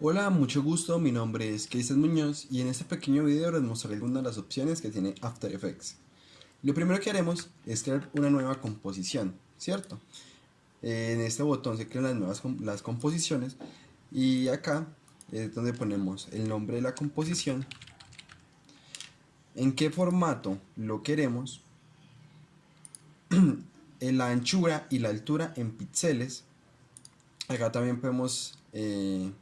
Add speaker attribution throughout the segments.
Speaker 1: Hola, mucho gusto, mi nombre es Keisel Muñoz y en este pequeño video les mostraré algunas de las opciones que tiene After Effects. Lo primero que haremos es crear una nueva composición, ¿cierto? En este botón se crean las nuevas las composiciones y acá es donde ponemos el nombre de la composición, en qué formato lo queremos, la anchura y la altura en píxeles. Acá también podemos eh,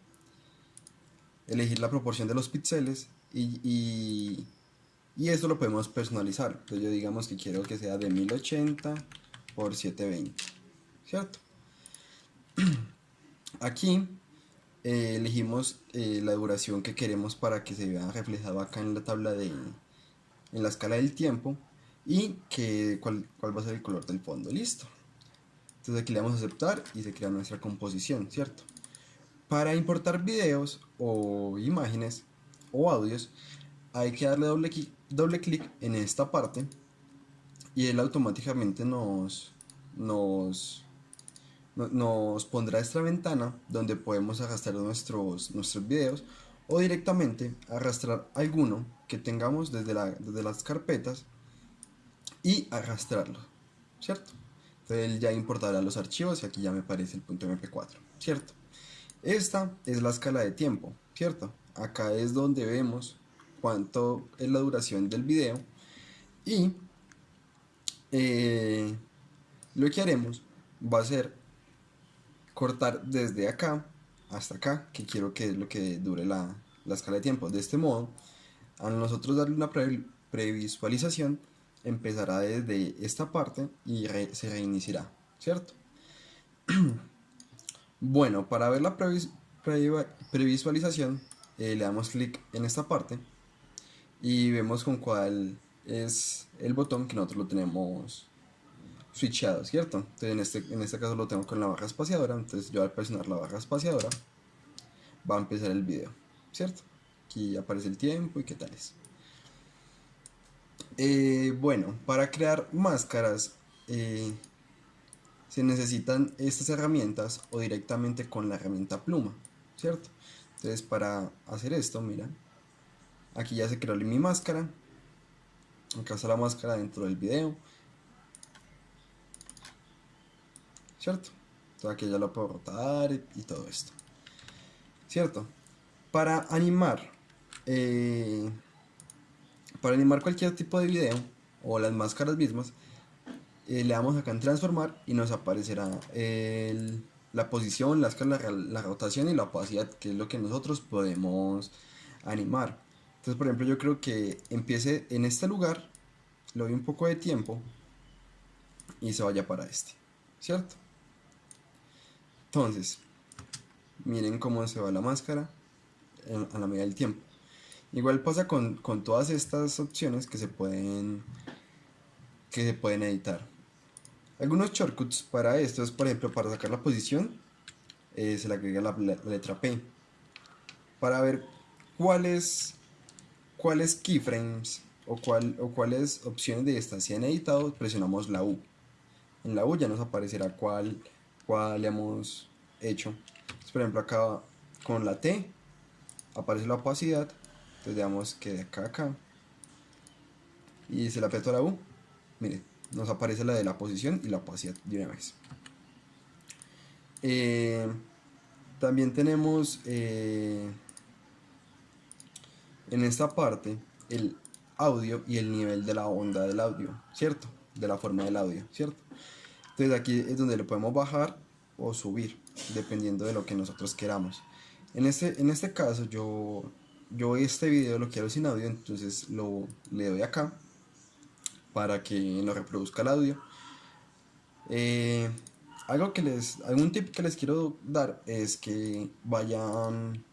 Speaker 1: elegir la proporción de los píxeles y, y, y, esto lo podemos personalizar. Entonces yo digamos que quiero que sea de 1080 por 720, ¿cierto? Aquí eh, elegimos eh, la duración que queremos para que se vea reflejado acá en la tabla de en la escala del tiempo y que, cuál, cuál va a ser el color del fondo, listo. Entonces aquí le damos a aceptar y se crea nuestra composición, ¿cierto? Para importar videos o imágenes o audios hay que darle doble, doble clic en esta parte y él automáticamente nos, nos, nos pondrá esta ventana donde podemos arrastrar nuestros, nuestros videos o directamente arrastrar alguno que tengamos desde, la, desde las carpetas y arrastrarlo, ¿cierto? Entonces él ya importará los archivos y aquí ya me aparece el punto mp4, ¿cierto? Esta es la escala de tiempo, ¿cierto? Acá es donde vemos cuánto es la duración del video y eh, lo que haremos va a ser cortar desde acá hasta acá, que quiero que es lo que dure la, escala de tiempo. De este modo, a nosotros darle una previsualización, empezará desde esta parte y se reiniciará, ¿cierto? Bueno, para ver la previsualización, eh, le damos clic en esta parte y vemos con cuál es el botón que nosotros lo tenemos switchado, ¿cierto? Entonces en este, en este caso lo tengo con la barra espaciadora, entonces yo al presionar la barra espaciadora va a empezar el video, ¿cierto? Aquí aparece el tiempo y qué tal es. Eh, bueno, para crear máscaras eh, se necesitan estas herramientas o directamente con la herramienta pluma, ¿cierto? Entonces para hacer esto, mira, aquí ya se creó mi máscara, acá está la máscara dentro del video, ¿cierto? Entonces aquí ya lo puedo rotar y, todo esto, ¿cierto? Para animar, eh, para animar cualquier tipo de video o las máscaras mismas, eh, le damos acá en transformar y nos aparecerá la posición, la escala, la rotación y la opacidad, que es lo que nosotros podemos animar. Entonces, por ejemplo, yo creo que empiece en este lugar, le doy un poco de tiempo y se vaya para este, ¿cierto? Entonces, miren cómo se va la máscara a la medida del tiempo. Igual pasa con, con todas estas opciones que se pueden que se pueden editar. Algunos shortcuts para esto es, por ejemplo, para sacar la posición, eh, se le agrega la, letra P. Para ver cuáles, cuáles keyframes o, cuál, o cuáles opciones de se han editado, presionamos la U. En la U ya nos aparecerá cuál, cuál hemos hecho. por ejemplo, acá con la T aparece la opacidad. Entonces digamos que de acá a acá. Y se le aprieto la U. Mire, nos aparece la de la posición y la opacidad de una vez. Eh, también tenemos eh, en esta parte el audio y el nivel de la onda del audio, ¿cierto? De la forma del audio, ¿cierto? Entonces aquí es donde le podemos bajar o subir, dependiendo de lo que nosotros queramos. En este, en este caso yo, yo este video lo quiero sin audio, entonces lo, le doy acá para que lo reproduzca el audio. Eh, algo que les, algún tip que les quiero dar es que vayan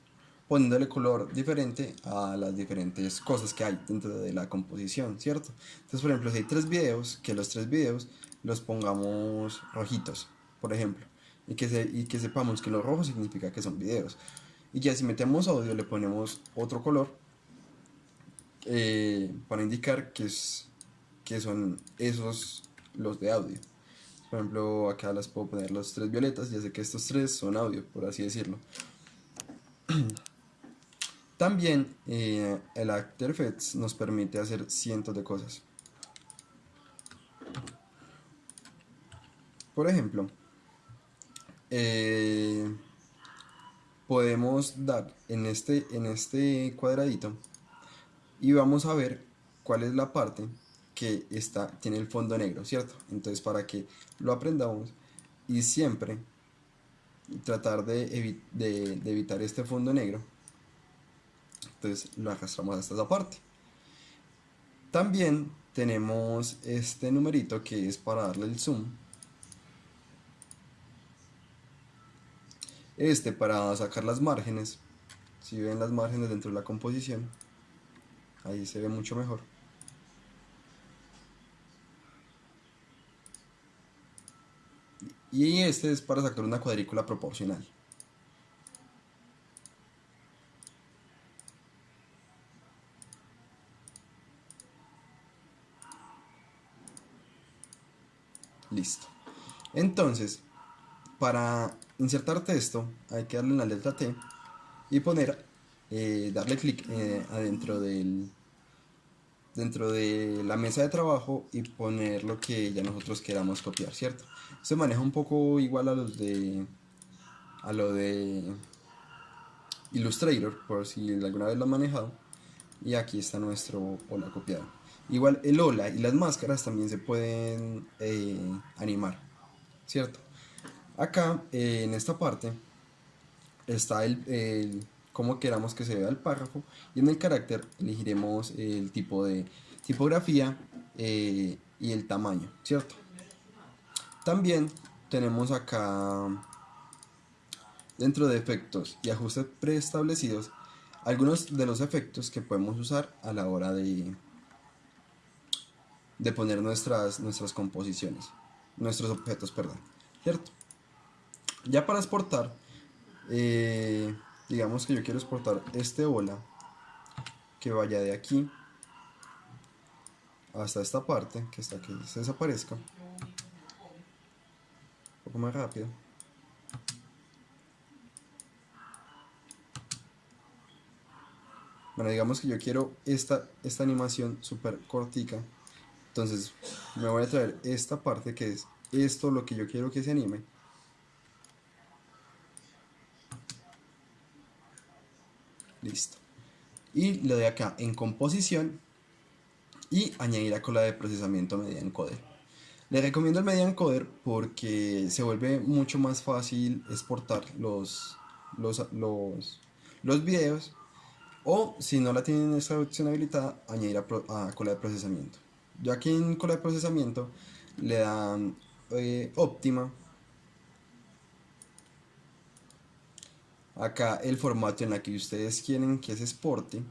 Speaker 1: poniéndole color diferente a las diferentes cosas que hay dentro de la composición, ¿cierto? Entonces, por ejemplo, si hay tres videos, que los tres videos los pongamos rojitos, por ejemplo, y que, y que sepamos que lo rojo significa que son videos. Y ya si metemos audio le ponemos otro color eh, para indicar que es que son esos los de audio. Por ejemplo, acá las puedo poner los tres violetas, ya sé que estos tres son audio, por así decirlo. También eh, el After Effects nos permite hacer cientos de cosas. Por ejemplo, eh, podemos dar en este, en este cuadradito y vamos a ver cuál es la parte que está, tiene el fondo negro, ¿cierto? Entonces para que lo aprendamos y siempre tratar de, evitar este fondo negro, entonces lo arrastramos hasta esa parte. También tenemos este numerito que es para darle el zoom. Este para sacar las márgenes. Si ven las márgenes dentro de la composición, ahí se ve mucho mejor. Y este es para sacar una cuadrícula proporcional. Listo. Entonces, para insertar texto hay que darle la letra T y poner, eh, darle clic eh, adentro del dentro de la mesa de trabajo y poner lo que ya nosotros queramos copiar, ¿cierto? Se maneja un poco igual a los de a lo de Illustrator, por si alguna vez lo han manejado. Y aquí está nuestro hola copiado. Igual el hola y las máscaras también se pueden eh, animar, ¿cierto? Acá eh, en esta parte está el, el como queramos que se vea el párrafo y en el carácter elegiremos el tipo de tipografía eh, y el tamaño, ¿cierto? También tenemos acá dentro de efectos y ajustes preestablecidos algunos de los efectos que podemos usar a la hora de, de poner nuestras, nuestras composiciones, nuestros objetos, perdón, ¿cierto? Ya para exportar, eh, digamos que yo quiero exportar este bola que vaya de aquí hasta esta parte que está aquí se desaparezca. Un poco más rápido. Bueno digamos que yo quiero esta, esta animación súper cortica. Entonces me voy a traer esta parte que es esto lo que yo quiero que se anime Listo. Y le doy acá en composición y añadir la cola de procesamiento media encoder. Le recomiendo el media encoder porque se vuelve mucho más fácil exportar los, los, los, los videos o si no la tienen esta opción habilitada, añadir a, cola de procesamiento. Yo aquí en cola de procesamiento le dan eh, óptima acá el formato en la que ustedes quieren que se exporte.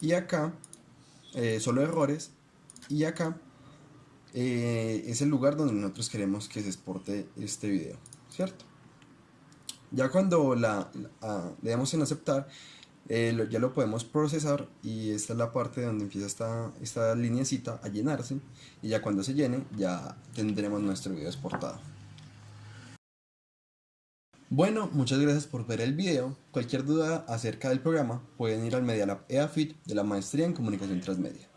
Speaker 1: Y acá eh, solo errores. Y acá eh, es el lugar donde nosotros queremos que se exporte este video cierto ya cuando la, le damos en aceptar eh, ya lo podemos procesar y esta es la parte donde empieza esta, esta linecita a llenarse. Y ya cuando se llene ya tendremos nuestro video exportado bueno, muchas gracias por ver el video. Cualquier duda acerca del programa pueden ir al Media Lab EAFIT de la Maestría en Comunicación Transmedia.